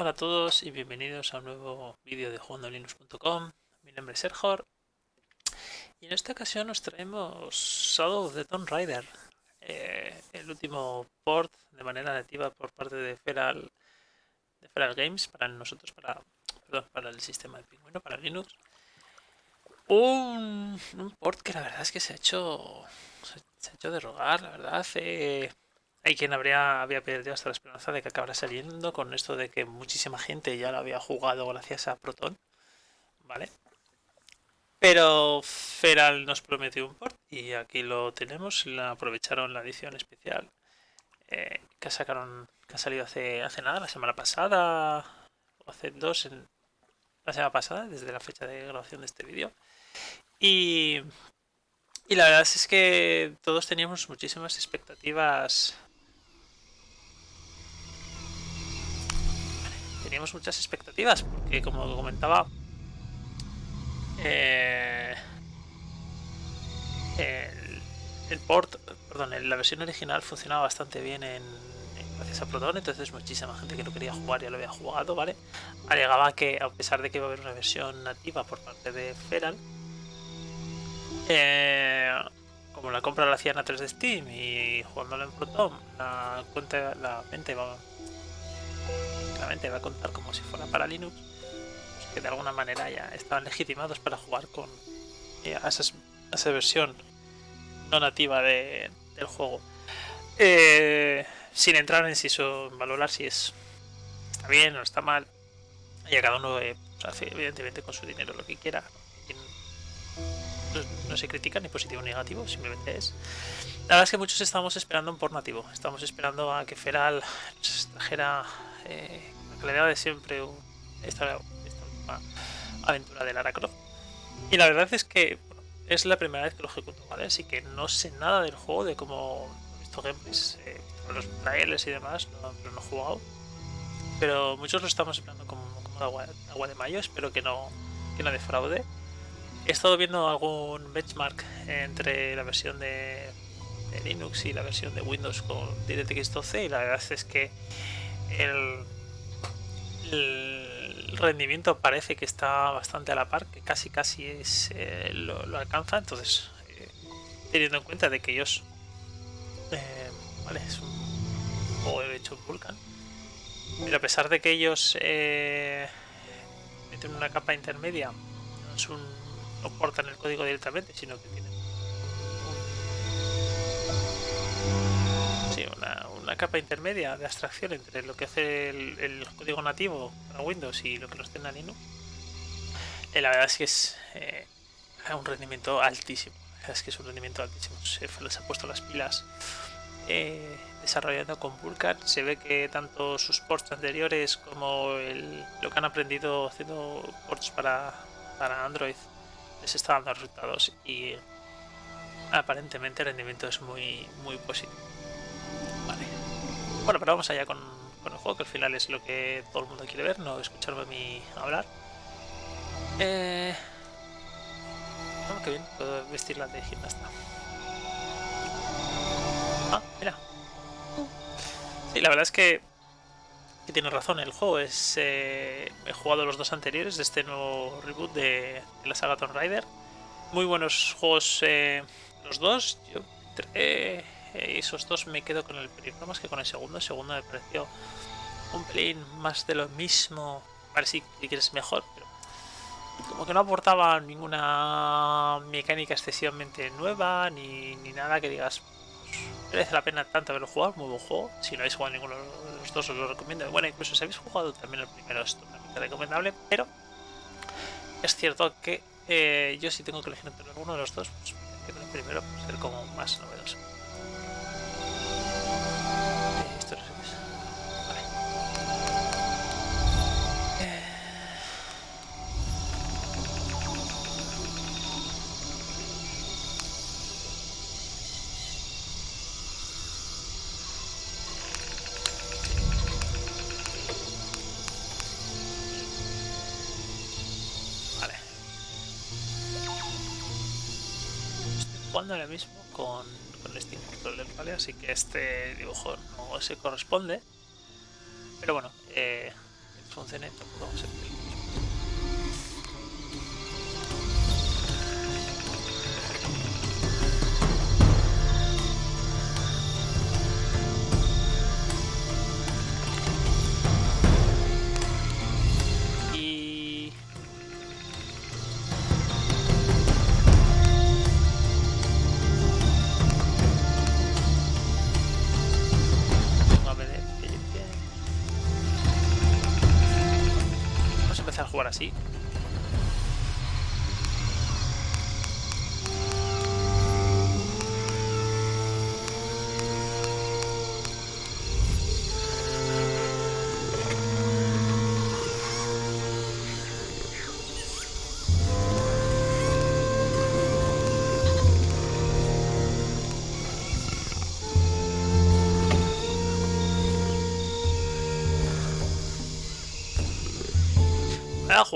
Hola a todos y bienvenidos a un nuevo vídeo de jugandolinux.com. Mi nombre es Sergor y en esta ocasión nos traemos Shadow of the Tomb Raider, eh, el último port de manera nativa por parte de Feral, de Feral Games para nosotros, para, perdón, para el sistema de pingüino, para Linux. Un, un, port que la verdad es que se ha hecho, se ha hecho de rogar, la verdad. Eh, hay quien habría, había perdido hasta la esperanza de que acabara saliendo con esto de que muchísima gente ya lo había jugado gracias a Proton. ¿Vale? Pero Feral nos prometió un port y aquí lo tenemos. La aprovecharon la edición especial eh, que sacaron, que ha salido hace, hace nada, la semana pasada o hace dos, en, la semana pasada, desde la fecha de grabación de este vídeo. Y, y la verdad es que todos teníamos muchísimas expectativas teníamos muchas expectativas, porque como comentaba, eh, el, port, perdón, la versión original funcionaba bastante bien en, gracias a Proton, entonces muchísima gente que lo quería jugar ya lo había jugado, ¿vale? Alegaba que a pesar de que iba a haber una versión nativa por parte de Feral, eh, como la compra la hacían a 3 de Steam y jugándolo en Proton, la cuenta, la venta iba va a contar como si fuera para Linux, pues que de alguna manera ya estaban legitimados para jugar con eh, a, esa versión no nativa de, del juego. Eh, sin entrar en si eso, valorar si es está bien o está mal. Y a cada uno eh, hace evidentemente con su dinero lo que quiera. No, se critica ni positivo ni negativo, simplemente es. La verdad es que muchos estábamos esperando un por nativo. Estamos esperando a que Feral trajera la de siempre esta, última aventura de Lara Croft. Y la verdad es que es la primera vez que lo ejecuto, ¿vale? Así que no sé nada del juego, de cómo visto gameplays, eh, los trailers y demás, no, pero no he jugado. Pero muchos lo estamos esperando como, como agua, agua, de mayo, espero que no, que no defraude. He estado viendo algún benchmark entre la versión de, de Linux y la versión de Windows con DirectX 12 y la verdad es que el el rendimiento parece que está bastante a la par, que casi casi es eh, lo, alcanza, entonces eh, teniendo en cuenta de que ellos eh, vale, es un juego hecho en Vulkan, pero a pesar de que ellos meten una capa intermedia, no es un no portan el código directamente, sino que tienen una, capa intermedia de abstracción entre lo que hace el, código nativo para Windows y lo que nos tiene Linux. La verdad es que es un rendimiento altísimo. es que es un rendimiento altísimo. Se les ha puesto las pilas eh, desarrollando con Vulkan. Se ve que tanto sus ports anteriores como lo que han aprendido haciendo ports para, para Android les está dando resultados y aparentemente el rendimiento es muy, muy positivo. Bueno, pero vamos allá con, el juego, que al final es lo que todo el mundo quiere ver, no escucharme a mí hablar. Eh... Oh, qué bien, puedo vestirla de gimnasta. Ah, mira. Sí, la verdad es que, que tiene razón, el juego es... Eh, he jugado los dos anteriores de este nuevo reboot de, la saga Tomb Raider. Muy buenos juegos eh, los dos. Yo eh, esos dos me quedo con el primero más que con el segundo. El segundo me pareció un pelín más de lo mismo. Parece que quieres mejor, pero como que no aportaba ninguna mecánica excesivamente nueva ni, nada que digas pues, merece la pena tanto haberlo jugado, muy buen juego. Si no habéis jugado ninguno de los dos os lo recomiendo. Bueno, incluso si habéis jugado también el primero es totalmente recomendable, pero es cierto que eh, yo si tengo que elegir entre alguno de los dos, pues el primero por ser como más novedoso. Así que este dibujo no se corresponde. Pero bueno, eh, funcione, tampoco se así. a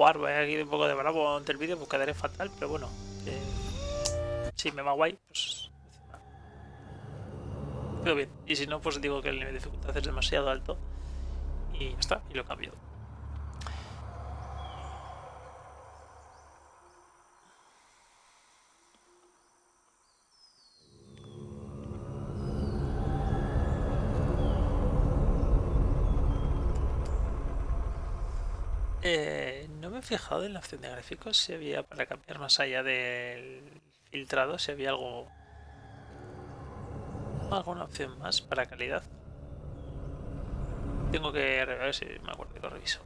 jugar, voy a ir un poco de bravo ante el vídeo, pues quedaré fatal, pero bueno. Eh, si me va guay, pues... Quedo bien. Y si no, pues digo que el nivel de dificultad es demasiado alto. Y ya está, y lo cambio. Eh, fijado en la opción de gráficos si había para cambiar más allá del filtrado, si había algo alguna opción más para calidad. Tengo que ver si me acuerdo que lo reviso.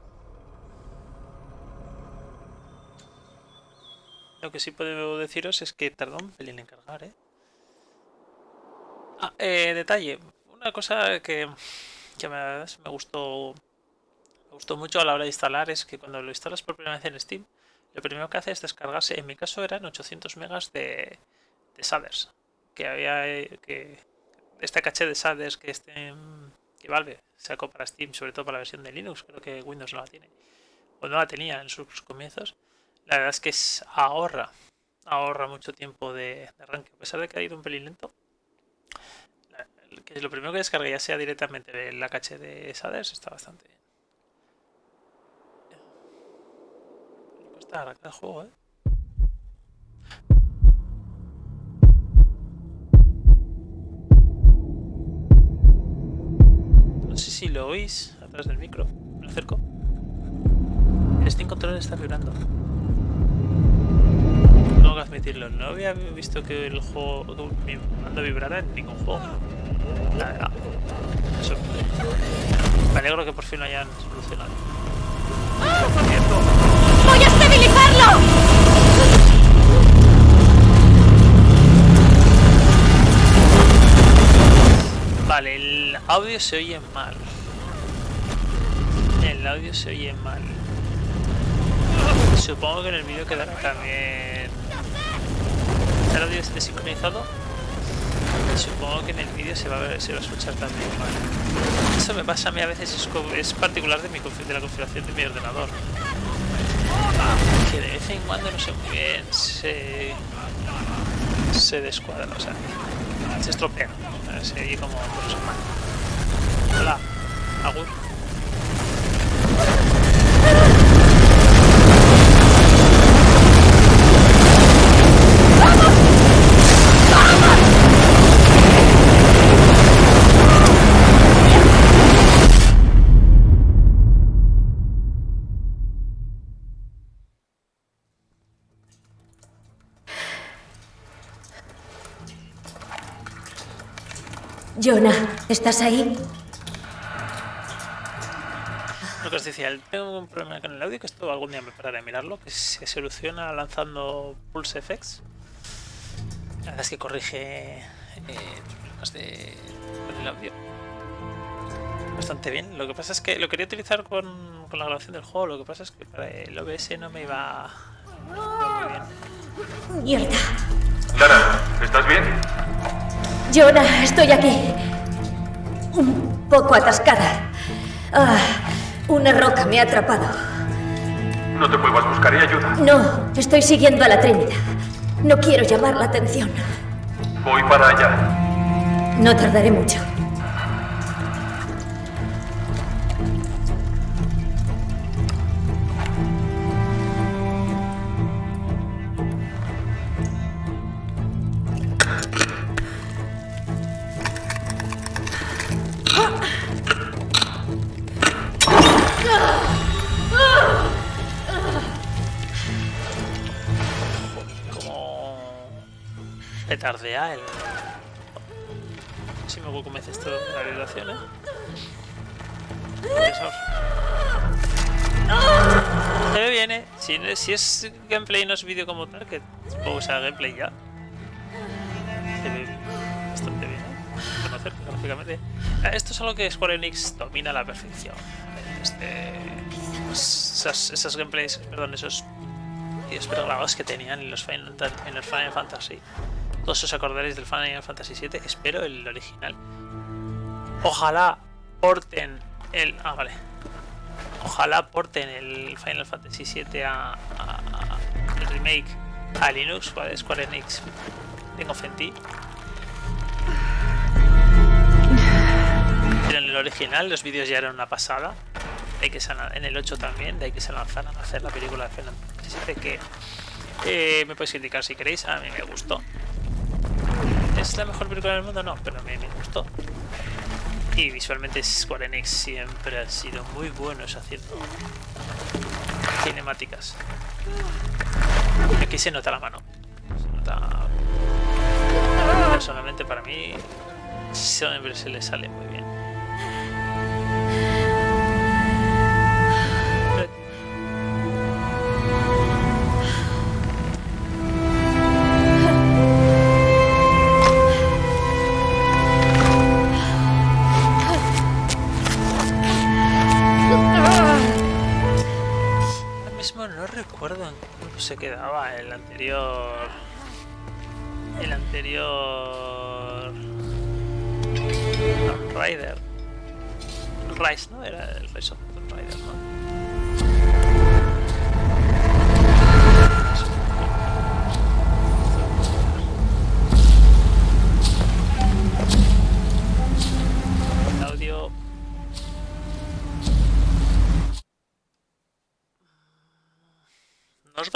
Lo que sí puedo deciros es que tardó un pelín en cargar, ¿eh? Ah, eh, detalle. Una cosa que, que me, me gustó gustó mucho a la hora de instalar es que cuando lo instalas por primera vez en Steam, lo primero que hace es descargarse, en mi caso eran 800 megas de, de shaders, que había que este caché de shaders que este que Valve sacó para Steam, sobre todo para la versión de Linux, creo que Windows no la tiene, o no la tenía en sus comienzos, la verdad es que es, ahorra, ahorra mucho tiempo de, arranque, a pesar de que ha ido un pelín lento. que lo primero que descargue ya sea directamente la caché de shaders está bastante bien. el juego, ¿eh? No sé si lo oís atrás del micro. Me acerco. El Steam Controller está vibrando. Tengo que admitirlo. No había visto que el juego mi mando vibrara en ningún juego. Nada, Eso. Me alegro que por fin lo hayan solucionado. ¡Ah! ¡Voy a Vale, el audio se oye mal. El audio se oye mal. Supongo que en el vídeo quedará también... ¿El audio esté sincronizado? Supongo que en el vídeo se va a se va a escuchar también mal. Eso me pasa a mí a veces, es, es particular de, mi, de la configuración de mi ordenador que de vez en cuando no sé muy bien se se descuadra, o sea, se estropea, oye como. Hola, Agur. Jonah, ¿estás ahí? Lo que os decía, tengo un problema con el audio que esto algún día me pararé a mirarlo, que se soluciona lanzando Pulse FX. La verdad es que corrige eh, problemas de, con el audio bastante bien. Lo que pasa es que lo quería utilizar con, con la grabación del juego, lo que pasa es que para el OBS no me iba, no muy bien. Mierda. Dara, ¿estás bien? Jonah, estoy aquí. Un poco atascada. Ah, una roca me ha atrapado. No te muevas, buscaré ayuda. No, estoy siguiendo a la Trinidad. No quiero llamar la atención. Voy para allá. No tardaré mucho. Petardea el... Si me convence esto de la. Se ve bien, ¿eh? Si, si es gameplay no es vídeo como tal, que supongo que sea gameplay ya. Se ve bastante bien, ¿eh? Conocer gráficamente. Ah, Esto es algo que Square Enix domina a la perfección. Este, pues, esas, esas gameplays, perdón, esos vídeos pregrabados que tenían en los Final, en los Final Fantasy. Todos os acordaréis del Final Fantasy VII. Espero el original. Ojalá porten el. Ah, vale. Ojalá porten el Final Fantasy VII a, el remake a Linux, ¿vale? Square Enix. Tengo fe. Pero en el original los vídeos ya eran una pasada. Ahí que en el 8 también, de ahí que se lanzaran a hacer la película de Final Fantasy VII que eh, me podéis criticar si queréis, a mí me gustó. ¿Es la mejor película del mundo? No, pero a me gustó. Y visualmente Square Enix siempre han sido muy buenos haciendo cinemáticas. Aquí se nota la mano. Se nota... Personalmente para mí siempre se le sale muy bien. Quedaba el anterior. El anterior. El Rise, ¿no? Era el Rise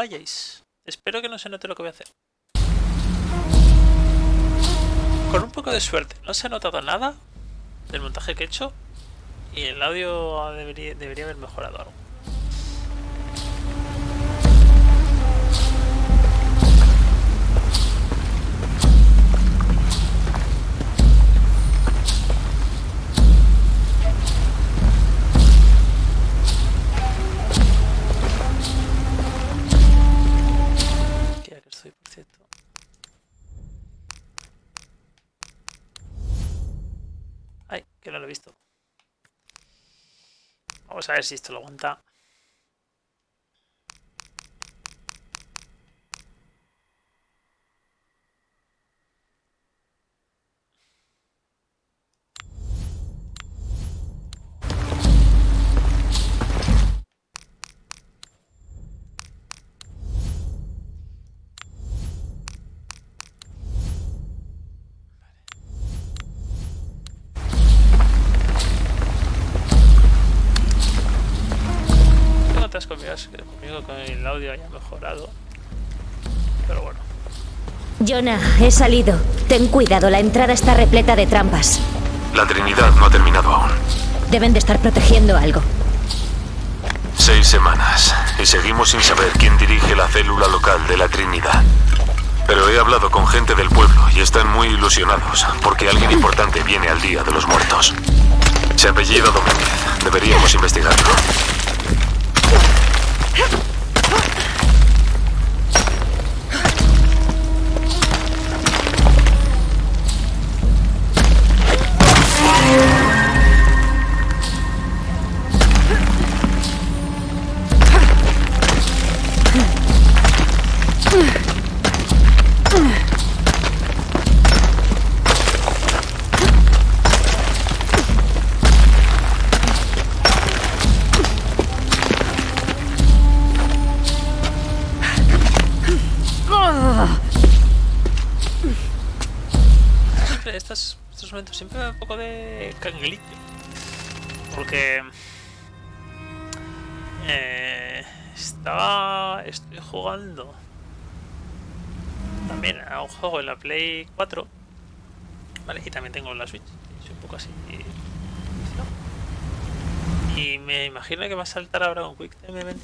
Vayáis. Espero que no se note lo que voy a hacer. Con un poco de suerte, no se ha notado nada del montaje que he hecho y el audio debería haber mejorado algo. Ay, que no lo he visto. Vamos a ver si esto lo aguanta. Haya mejorado. Pero bueno. Jonah, he salido. Ten cuidado, la entrada está repleta de trampas. La Trinidad no ha terminado aún. Deben de estar protegiendo algo. Seis semanas y seguimos sin saber quién dirige la célula local de la Trinidad. Pero he hablado con gente del pueblo y están muy ilusionados porque alguien importante viene al Día de los Muertos. Se apellida Domínguez. Deberíamos investigarlo. De canguilito. Porque eh, estaba estoy jugando también a un juego en la Play 4 vale y también tengo la Switch soy un poco así Y me imagino que va a saltar ahora un Quick Time Event.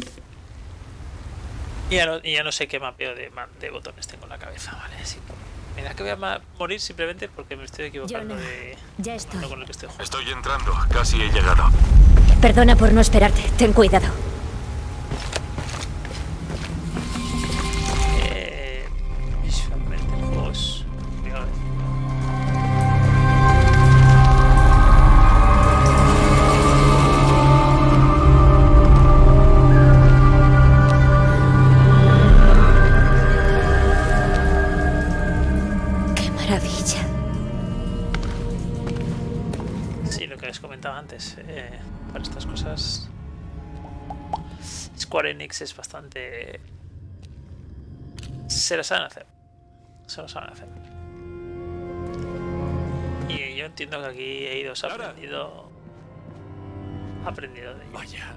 Y ya no, y ya no sé qué mapeo de, ma- de botones tengo en la cabeza, ¿vale? Así que me da que voy a morir simplemente porque me estoy equivocando Jonah, de ya estoy. con el que estoy jugando. Estoy entrando, casi he llegado. Perdona por no esperarte. Ten cuidado. Antes, eh, para estas cosas Square Enix es bastante... Se lo saben hacer. Se lo saben hacer. Y yo entiendo que aquí Eidos ha aprendido... Ha aprendido de ello. Vaya.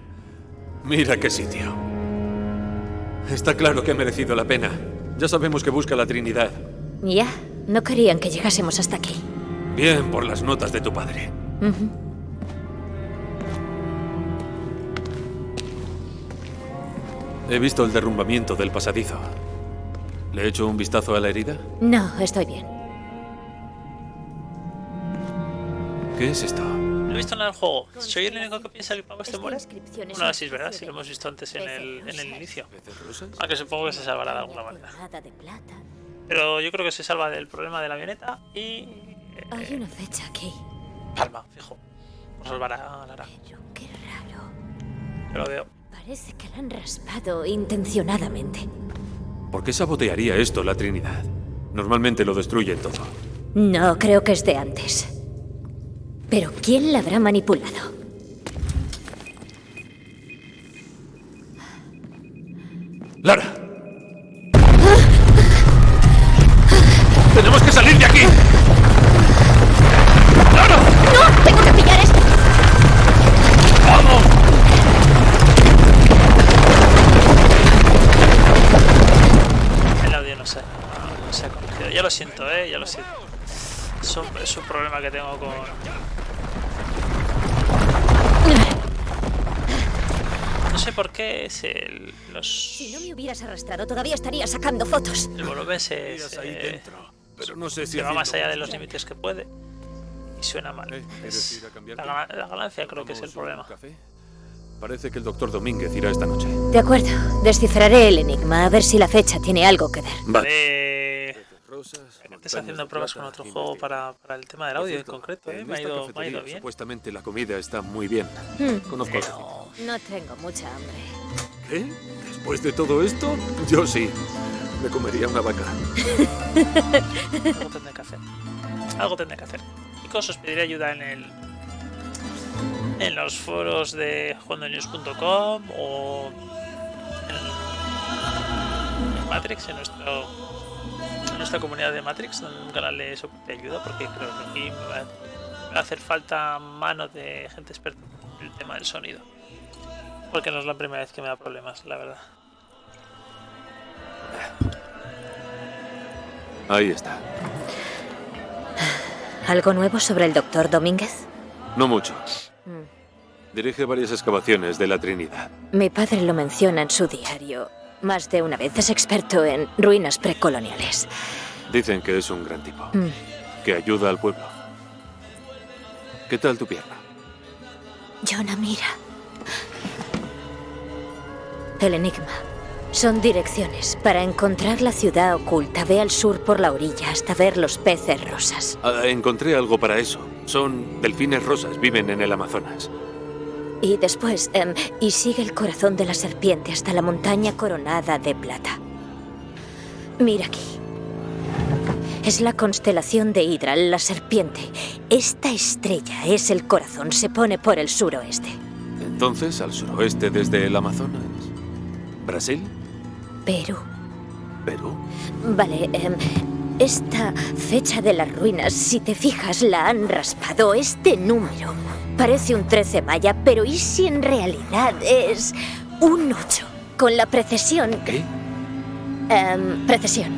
Mira qué sitio. Está claro que ha merecido la pena. Ya sabemos que busca la Trinidad. Ya, no querían que llegásemos hasta aquí. Bien por las notas de tu padre. Ujú. He visto el derrumbamiento del pasadizo. ¿Le he hecho un vistazo a la herida? No, estoy bien. ¿Qué es esto? No he visto nada del juego. ¿Soy el único que piensa que el pavo este muere? una sí es verdad, sí lo hemos visto antes en el, en el inicio. Aunque supongo que se salvará de alguna manera. Colgada de plata. Pero yo creo que se salva del problema de la avioneta y... Hay eh, una fecha aquí. Palma, fijo. Nos salvará Lara. Pero qué raro. Yo lo veo. Parece que la han raspado intencionadamente. ¿Por qué sabotearía esto la Trinidad? Normalmente lo destruye todo. No, creo que es de antes. Pero ¿quién la habrá manipulado? ¡Lara! Que tengo con. No sé por qué es el, los, Si no me hubieras arrastrado, todavía estaría sacando fotos. el ahí se, dentro. Pero no sé si va más allá de los límites que puede y suena mal. Eh, ¿quieres Es- la, gana- la ganancia creo que es el ¿Tomamos un problema. Parece que el doctor Domínguez irá esta noche. De acuerdo. Descifraré el enigma a ver si la fecha tiene algo que ver. Eh, Estás haciendo pruebas con otro juego para, para el tema del audio en concreto, ¿eh? Me ha ido, me ha ido bien. Supuestamente la comida está muy bien. Hmm, Conozco Pero No tengo mucha hambre. ¿Qué? ¿Después de todo esto? Yo sí. Me comería una vaca. algo tendré que hacer. Algo tendré que hacer. Chicos, os pediré ayuda en el en los foros de jugandonews.com o en, en Matrix, en nuestro en nuestra comunidad de Matrix, un canal de soporte ayuda, porque creo que aquí me va, me va a hacer falta mano de gente experta en el tema del sonido. Porque no es la primera vez que me da problemas, la verdad. Ahí está. ¿Algo nuevo sobre el doctor Domínguez? No mucho. Mm. Dirige varias excavaciones de la Trinidad. Mi padre lo menciona en su diario. Más de una vez es experto en ruinas precoloniales. Dicen que es un gran tipo. Mm. Que ayuda al pueblo. ¿Qué tal tu pierna? Jonah, mira. El enigma. Son direcciones. Para encontrar la ciudad oculta, ve al sur por la orilla hasta ver los peces rosas. Ah, encontré algo para eso. Son delfines rosas. Viven en el Amazonas. Y después, em, y sigue el corazón de la serpiente hasta la montaña coronada de plata. Mira aquí. Es la constelación de Hidra, la serpiente. Esta estrella es el corazón, se pone por el suroeste. Entonces, al suroeste desde el Amazonas. ¿Brasil? Perú. ¿Perú? Vale, em, esta fecha de las ruinas, si te fijas, la han raspado. Este número parece un 13 maya, pero ¿y si en realidad es un 8? Con la precesión ¿Qué? Em, precesión.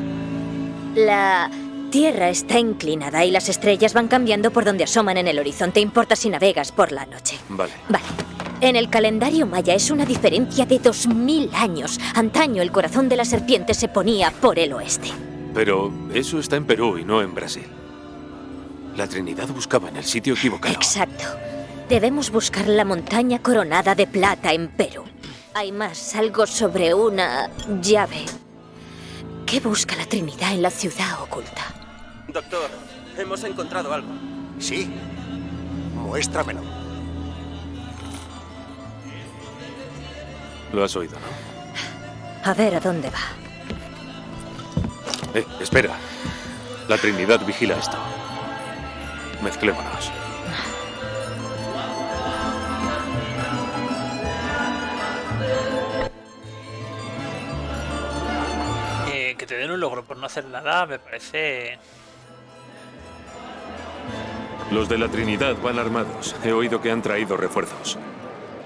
La Tierra está inclinada y las estrellas van cambiando por donde asoman en el horizonte. Importa si navegas por la noche. Vale. Vale. En el calendario maya es una diferencia de 2000 años. Antaño el corazón de la serpiente se ponía por el oeste. Pero eso está en Perú y no en Brasil. La Trinidad buscaba en el sitio equivocado. Exacto. Debemos buscar la montaña coronada de plata en Perú. Hay más, algo sobre una llave. ¿Qué busca la Trinidad en la ciudad oculta? Doctor, hemos encontrado algo. Sí. Muéstramelo. Lo has oído, ¿no? A ver a dónde va. Eh, espera. La Trinidad vigila esto. Mezclémonos. Te den un logro por no hacer nada me parece... Los de la Trinidad van armados. He oído que han traído refuerzos.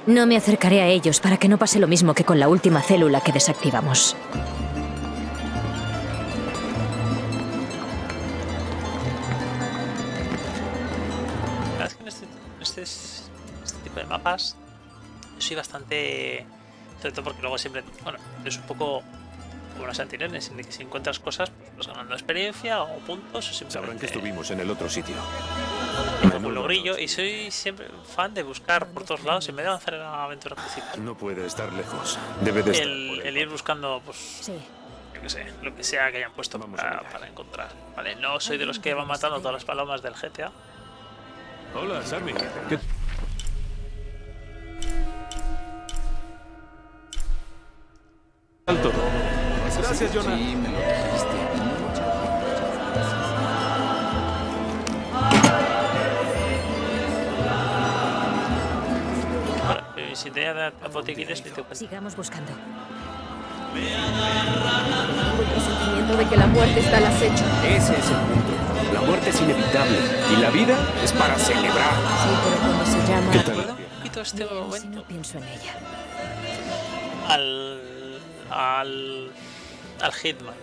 No me acercaré a ellos para que no pase lo mismo que con la última célula que desactivamos. La verdad es que en este, en este, este tipo de mapas soy bastante... Sobre todo porque luego siempre... Bueno, es un poco como los anteriores, en el que si encuentras cosas, pues vas ganando experiencia o puntos o Sabrán simplemente... que estuvimos en el otro sitio. un logrillo y soy siempre fan de buscar por todos lados en vez de avanzar en la aventura principal. No puede estar lejos. Debe de estar. El, ir buscando, pues, Sí. yo qué sé, lo que sea que hayan puesto Vamos para, para encontrar. Vale, no soy de los que van matando todas las palomas del GTA. Hola, Sammy. ¿Qué- tal todo? Gracias, Jonah. Ahora, eh, si te da botiquines, cuento. Sigamos buscando. Tengo el presentimiento de que la muerte está al acecho. Ese es el punto. La muerte es inevitable y la vida es para celebrar. Sí, pero cuando se llama... ¿Qué tal? un poquito este Bien, si momento no pienso en ella. al. al. Al Hitman.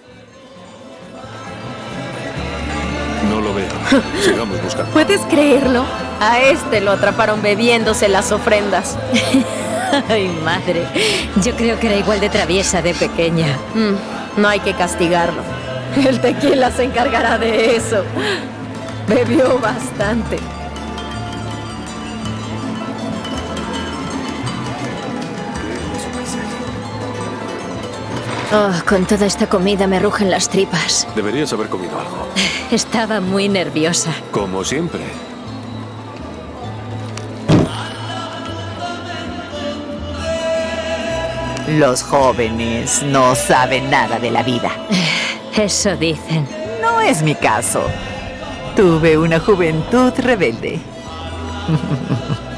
No lo veo. Sigamos buscando. ¿Puedes creerlo? A este lo atraparon bebiéndose las ofrendas. Ay, madre. Yo creo que era igual de traviesa de pequeña. Mm, no hay que castigarlo. El tequila se encargará de eso. Bebió bastante. Oh, con toda esta comida me rugen las tripas. Deberías haber comido algo. Estaba muy nerviosa. Como siempre. Los jóvenes no saben nada de la vida. Eso dicen. No es mi caso. Tuve una juventud rebelde.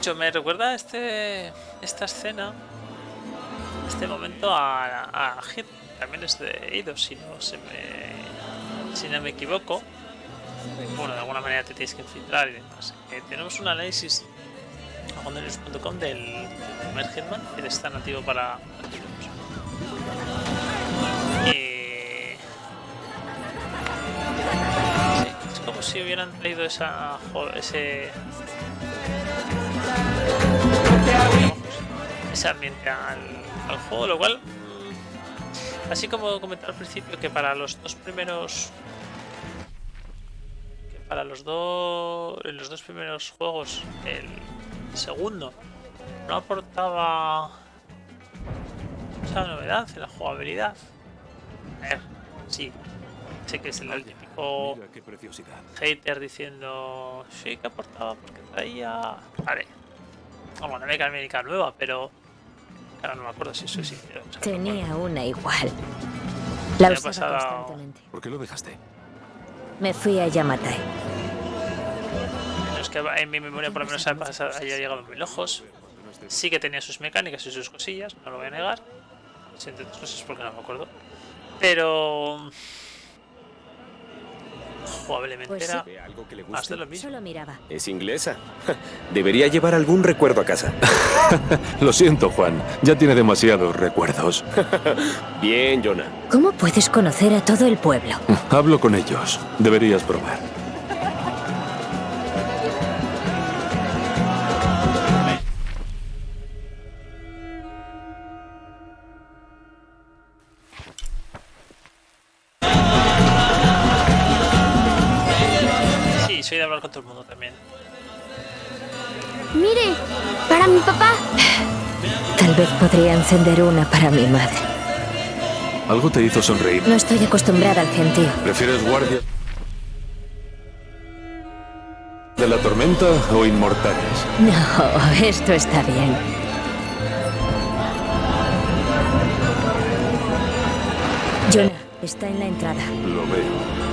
De hecho, me recuerda este esta escena, este momento a, a. También es de Eidos, si no se me, si no me equivoco. Bueno, de alguna manera te tienes que infiltrar y demás. Eh, tenemos un análisis a gondelius.com del primer Hitman, que está nativo para es como si hubieran traído esa, ese ese ambiente al, al juego, lo cual, mm, así como comenté al principio, que para los dos primeros, que para los dos, en los dos primeros juegos, el segundo no aportaba esa novedad en la jugabilidad. A ver, sí, sé que es el típico qué preciosidad. hater diciendo sí que aportaba porque traía. Vale. Bueno, una mecánica nueva, pero. Ahora no me acuerdo si eso sí. o sea, no Tenía acuerdo. una igual. La usaba pasado- constantemente. ¿Por qué lo dejaste? Me fui a Yamatai. Es que en mi memoria por lo menos haya llegado muy lejos. Sí que tenía sus mecánicas y sus cosillas, no lo voy a negar. Sí, entre otras cosas porque no me acuerdo. Pero. Jugablemente Pues sí. era ¿Ve algo que le guste? de lo mismo. Solo miraba. Es inglesa. Debería llevar algún recuerdo a casa. Lo siento, Juan. Ya tiene demasiados recuerdos. Bien, Jonah. ¿Cómo puedes conocer a todo el pueblo? Hablo con ellos. Deberías probar. Encender una para mi madre. Algo te hizo sonreír. No estoy acostumbrada al gentío. ¿Prefieres guardia de la tormenta o inmortales? No, esto está bien. Jonah, está en la entrada. Lo veo.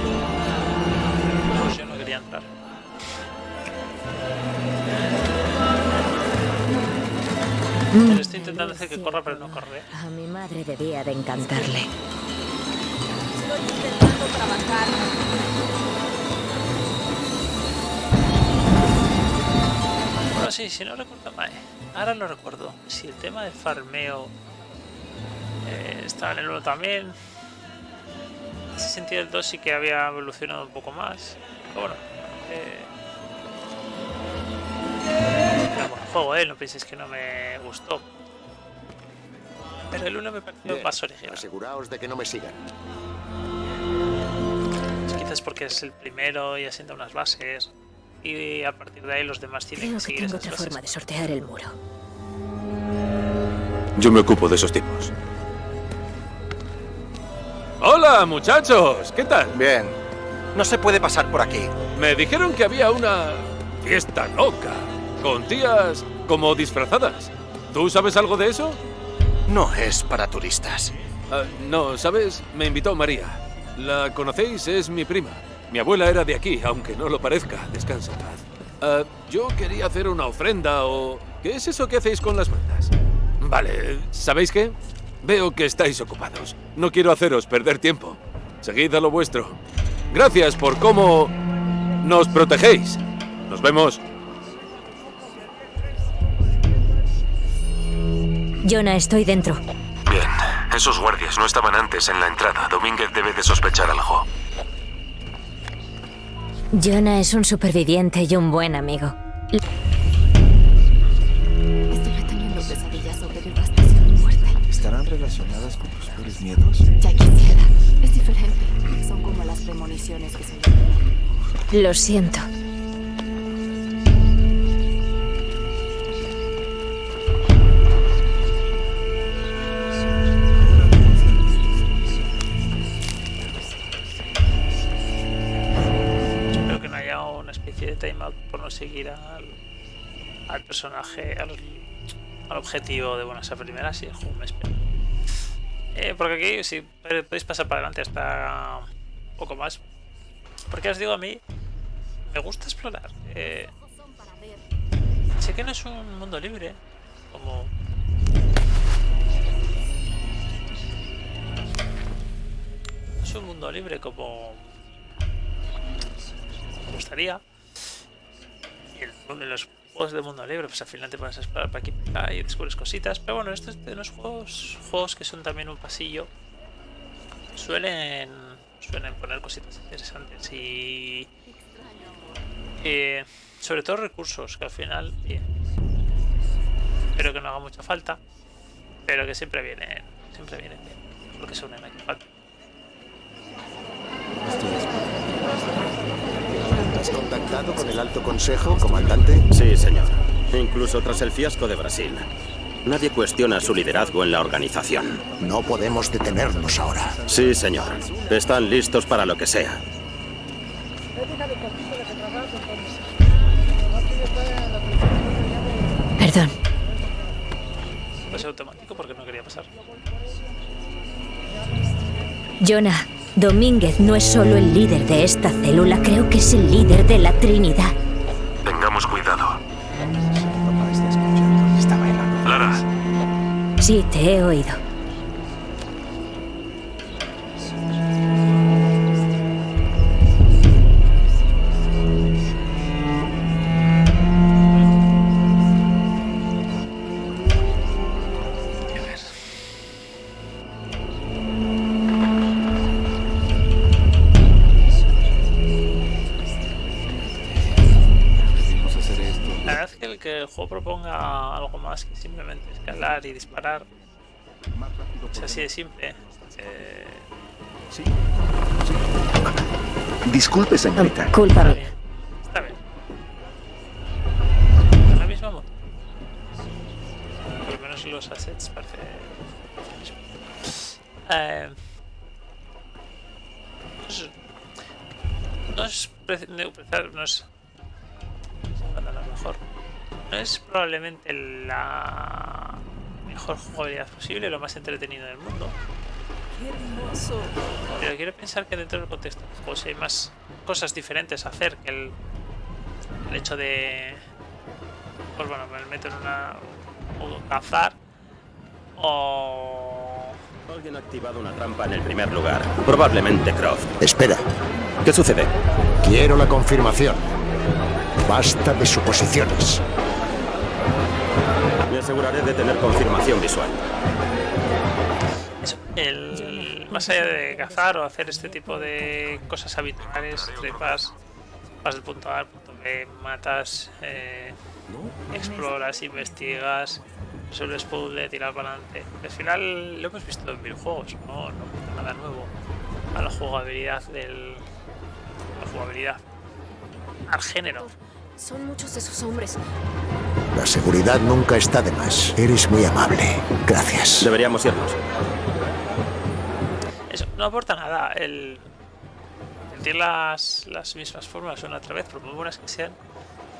Pero estoy intentando hacer que corra, pero no corre. A mi madre debía de encantarle. Bueno, sí, si no recuerdo mal. Ahora lo recuerdo. Si el tema del farmeo eh, estaba en el 1 también. En ese sentido, el 2 sí que había evolucionado un poco más. Pero bueno. Eh... juego, ¿eh? No penséis que no me gustó. Pero el 1 me pareció Bien, más original. Aseguraos de que no me sigan. Quizás porque es el primero y asienta unas bases. Y a partir de ahí los demás tienen Creo que que seguir tengo esas otra bases. forma de sortear el muro. Yo me ocupo de esos tipos. ¡Hola, muchachos! ¿Qué tal? Bien. No se puede pasar por aquí. Me dijeron que había una fiesta loca, con tías como disfrazadas. ¿Tú sabes algo de eso? No es para turistas. Ah, no, ¿sabes? Me invitó María. ¿La conocéis? Es mi prima. Mi abuela era de aquí, aunque no lo parezca. Descansa en paz. Ah, yo quería hacer una ofrenda o... ¿Qué es eso que hacéis con las mantas? Vale, ¿sabéis qué? Veo que estáis ocupados. No quiero haceros perder tiempo. Seguid a lo vuestro. Gracias por cómo nos protegéis. Nos vemos. Jonah, estoy dentro. Bien. Esos guardias no estaban antes en la entrada. Domínguez debe de sospechar algo. Jonah es un superviviente y un buen amigo. Estuve teniendo pesadillas sobre devastación y muerte. ¿Estarán relacionadas con tus peores miedos? Ya quisiera. Es diferente. Son como las premoniciones que se. Lo siento. Seguir al, personaje, al, objetivo de buenas a primeras y el juego me espera. Eh, porque aquí si podéis pasar para adelante hasta un poco más. Porque os digo a mí, me gusta explorar. Eh, sé que no es un mundo libre, como... Es un mundo libre como me gustaría. En los juegos de mundo libre, pues al final te pones a explorar para aquí y para y descubres cositas. Pero bueno, estos de los juegos, juegos que son también un pasillo, suelen, suelen poner cositas interesantes y. eh, sobre todo recursos que al final, bien. Espero que no haga mucha falta, pero que siempre vienen, siempre vienen bien. Porque se unen. Vale. ¿Has contactado con el alto consejo, comandante? Sí, señor. Incluso tras el fiasco de Brasil. Nadie cuestiona su liderazgo en la organización. No podemos detenernos ahora. Sí, señor. Están listos para lo que sea. Perdón. Pase automático porque no quería pasar. Jonah, Domínguez no es solo el líder de esta célula, creo que es el líder de la Trinidad. Tengamos cuidado. Lara, Sí, te he oído. Juego proponga algo más que simplemente escalar y disparar, es así de simple. Eh... Sí. Disculpe, señorita. Culpa Está bien. La misma moto. Por lo menos los assets parece. Eh, no es. No es. No es mejor. No es probablemente la mejor jugabilidad posible, lo más entretenido del mundo. Pero quiero pensar que dentro del contexto pues hay más cosas diferentes a hacer que el, el hecho de. Pues bueno, me meto en una. o cazar. O. Alguien ha activado una trampa en el primer lugar. Probablemente Croft. Espera. ¿Qué sucede? Quiero la confirmación. Basta de suposiciones. Me aseguraré de tener confirmación visual. El, más allá de cazar o hacer este tipo de cosas habituales, trepas, vas del punto A al punto B, matas, eh, exploras, investigas, resuelves puzzle, tirar para adelante. Al final lo hemos visto en videojuegos, no, no nada nuevo a la jugabilidad del. la jugabilidad al género. Son muchos esos hombres. La seguridad nunca está de más. Eres muy amable. Gracias. Deberíamos irnos. Eso, no aporta nada. El sentir las, las mismas formas una otra vez, por muy buenas que sean,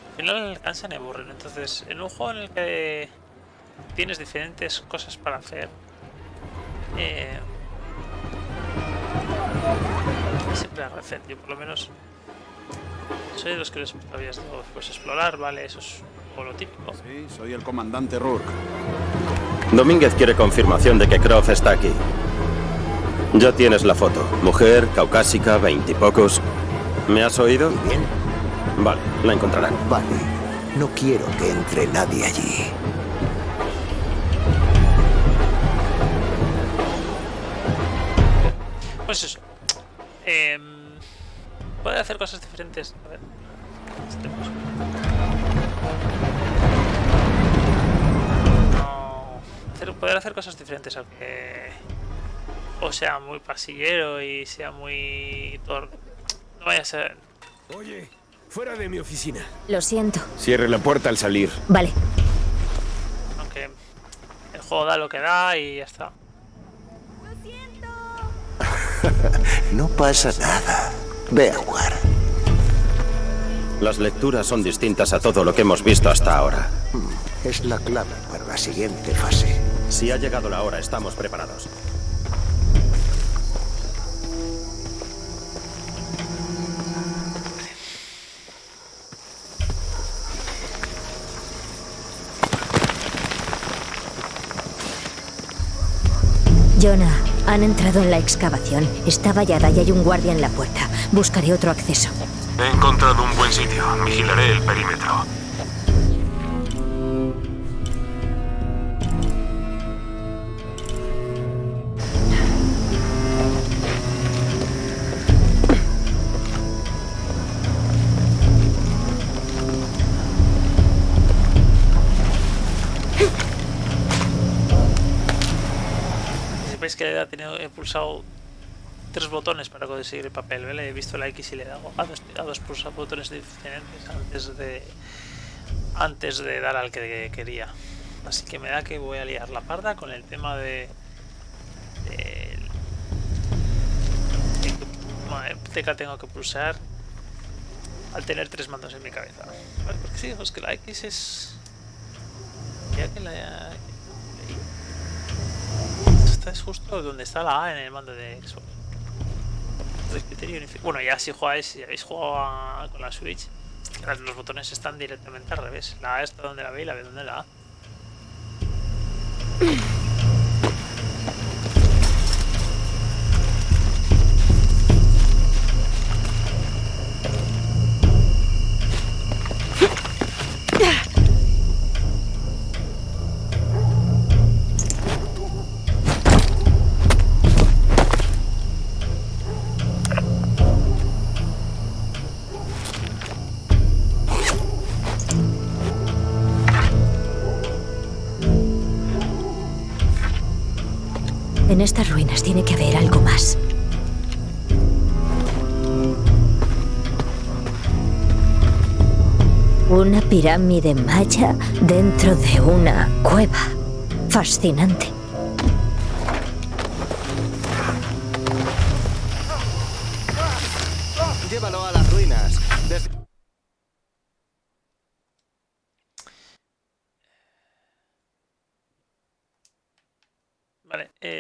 al final cansan y aburren. Entonces, en un juego en el que tienes diferentes cosas para hacer, eh, siempre agradecer. Yo, por lo menos, soy de los que les habías dado pues explorar, vale, eso es o lo típico. Sí, soy el comandante Rourke. Domínguez quiere confirmación de que Croft está aquí. Ya tienes la foto. Mujer, caucásica, veintipocos. ¿Me has oído? Bien. Vale, la encontrarán. Vale. No quiero que entre nadie allí. Pues eso. Eh, puede hacer cosas diferentes. A ver. Este, poder hacer cosas diferentes, aunque. O sea muy pasillero y sea muy. Tor... No vaya a ser. Oye, fuera de mi oficina. Lo siento. Cierre la puerta al salir. Vale. Aunque. El juego da lo que da y ya está. No pasa nada. Ve a jugar. Las lecturas son distintas a todo lo que hemos visto hasta ahora. Hmm, Es la clave para la siguiente fase. Si ha llegado la hora, estamos preparados. Jonah, han entrado en la excavación. Está vallada y hay un guardia en la puerta. Buscaré otro acceso. He encontrado un buen sitio. Vigilaré el perímetro. Sepáis que he, tenido, he pulsado tres botones para conseguir el papel, ¿vale? He visto la X y le he dado a dos, a dos pulsa- botones diferentes antes de antes de dar al que quería. Así que me da que voy a liar la parda con el tema de, de, de tengo que pulsar al tener tres mandos en mi cabeza. Vale, porque sí, es que la X es ya que la es justo donde está la A en el mando de Xbox. Bueno, ya si jugáis, si habéis jugado con la Switch, los botones están directamente al revés. La A está donde la B y la B donde la A. En estas ruinas tiene que haber algo más. Una pirámide maya dentro de una cueva. Fascinante.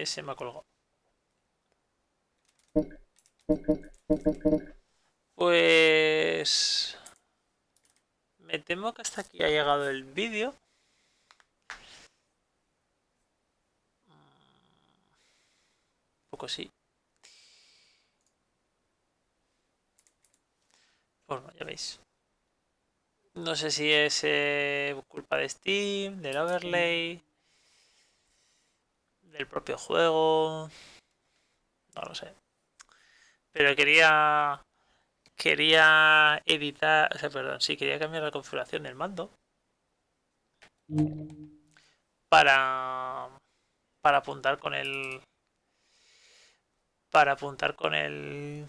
Se me ha colgado. Pues... Me temo que hasta aquí ha llegado el vídeo. Un poco sí. Bueno, ya veis. No sé si es eh, culpa de Steam, del overlay, del propio juego. No lo sé. Pero quería quería editar, o sea, perdón, sí, quería cambiar la configuración del mando para para apuntar con el para apuntar con el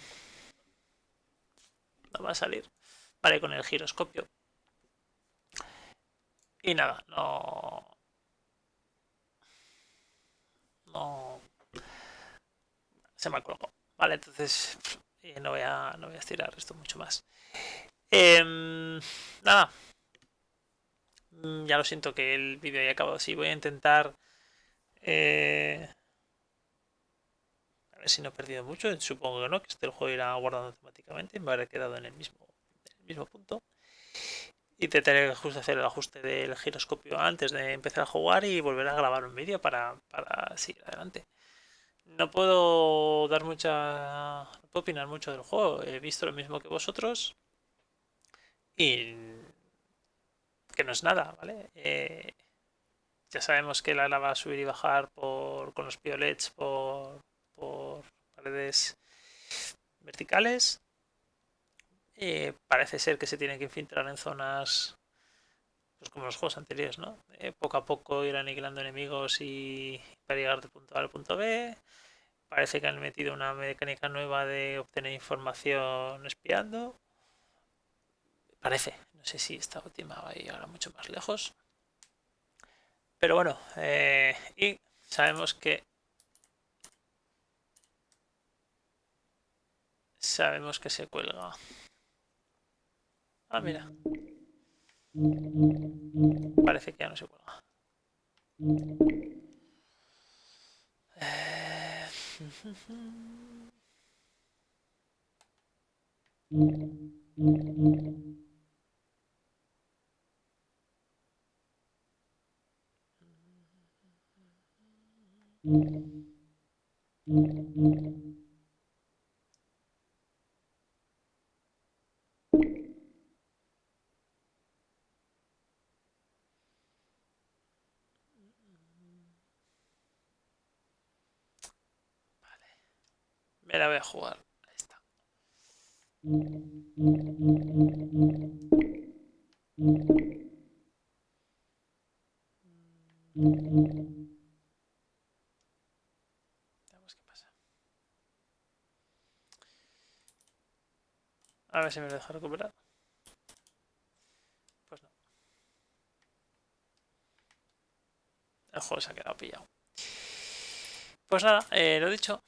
no va a salir vale con el giroscopio y nada no no se me colgado vale entonces no, voy a, no voy a estirar esto mucho más. Em, nada. Mm, ya lo siento que el vídeo haya acabado así. Voy a intentar... Eh, a ver si no he perdido mucho. Supongo que no, que este el juego irá guardando automáticamente. Me habré quedado en el mismo, en el mismo punto. Intentaré justo hacer el ajuste del giroscopio antes de empezar a jugar y volver a grabar un vídeo para, para seguir adelante. No puedo dar mucha. No puedo opinar mucho del juego. He visto lo mismo que vosotros. Y. que no es nada, ¿vale? Eh, ya sabemos que la lava va a subir y bajar por, con los piolets por, por paredes verticales. Eh, parece ser que se tiene que infiltrar en zonas pues como los juegos anteriores, ¿no? Eh, poco a poco ir aniquilando enemigos y para llegar de punto A al punto B. Parece que han metido una mecánica nueva de obtener información espiando. Parece. No sé si esta última va a llegar mucho más lejos. Pero bueno, eh, y sabemos que sabemos que se cuelga. Ah, mira. Parece que ya no se cuelga. Me la voy a jugar. Ahí está. Veamos qué pasa. A ver si me lo deja recuperar. Pues no. El juego se ha quedado pillado. Pues nada, eh, lo dicho.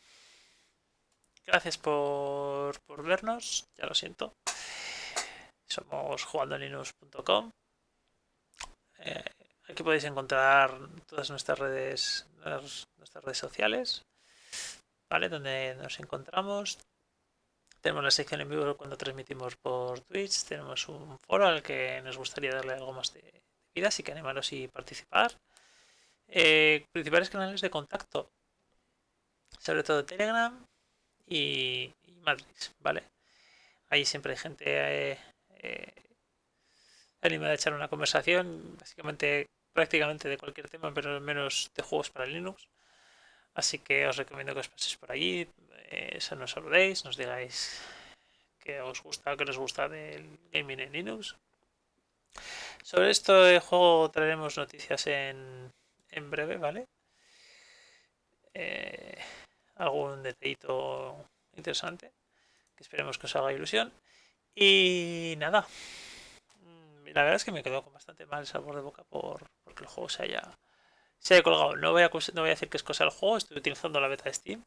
Gracias por, vernos, ya lo siento. Somos jugandolinux.com. Eh, aquí podéis encontrar todas nuestras redes, nuestras redes sociales, ¿vale? Donde nos encontramos. Tenemos la sección en vivo cuando transmitimos por Twitch. Tenemos un foro al que nos gustaría darle algo más de vida, así que animaros y participar. Eh, principales canales de contacto, sobre todo Telegram, y, Matrix, ¿vale? Ahí siempre hay gente eh, eh, animada a echar una conversación, básicamente, prácticamente de cualquier tema, pero al menos de juegos para Linux. Así que os recomiendo que os paséis por allí, eh, nos saludéis, nos digáis que os gusta o que os gusta del gaming en Linux. Sobre este juego traeremos noticias en, en breve, ¿vale? eh, algún detallito interesante, que esperemos que os haga ilusión. Y nada, mm, la verdad es que me quedo con bastante mal sabor de boca por porque el juego se haya, se haya colgado. No voy, a, no voy a decir que es cosa del juego, estoy utilizando la beta de Steam,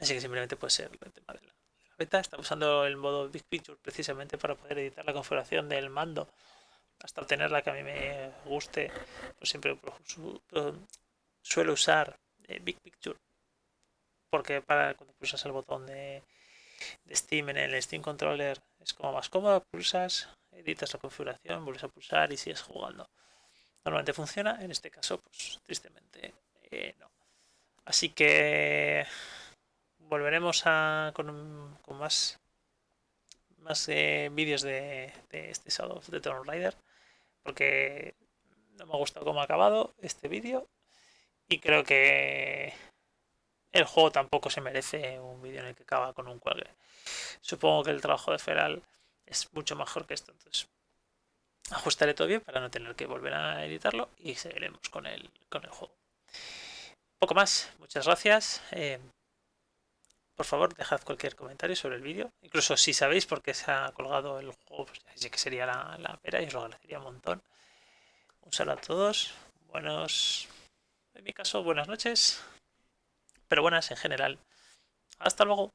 así que simplemente puede ser el tema de la, beta. Está usando el modo Big Picture precisamente para poder editar la configuración del mando hasta obtener la que a mí me guste. Pues siempre suelo usar eh, Big Picture porque para cuando pulsas el botón de, Steam en el Steam Controller es como más cómodo, pulsas, editas la configuración, vuelves a pulsar y sigues jugando. Normalmente funciona, en este caso, pues tristemente eh, no. Así que volveremos a, con, más, más eh, vídeos de, este Shadow of the Tomb Raider, porque no me ha gustado cómo ha acabado este vídeo y creo que el juego tampoco se merece un vídeo en el que acaba con un cuelgue. Supongo que el trabajo de Feral es mucho mejor que esto, entonces ajustaré todo bien para no tener que volver a editarlo y seguiremos con el, con el juego. Poco más, muchas gracias. Eh, por favor, dejad cualquier comentario sobre el vídeo. Incluso si sabéis por qué se ha colgado el juego, pues ya sé que sería la, la pera y os lo agradecería un montón. Un saludo a todos. Buenos, en mi caso, buenas noches pero buenas en general. Hasta luego.